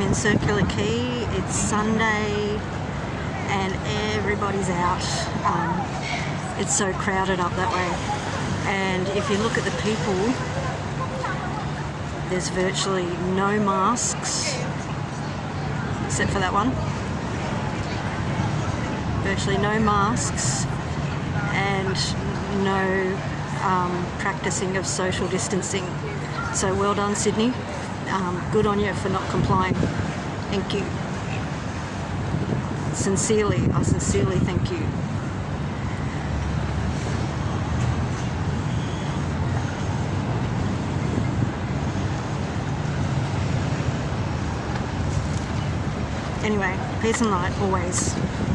In Circular Quay. It's Sunday and everybody's out. Um, it's so crowded up that way. And if you look at the people, there's virtually no masks except for that one. Virtually no masks and no um, practicing of social distancing. So well done Sydney. Um, good on you for not complying. Thank you. Sincerely, I sincerely thank you. Anyway, peace and light always.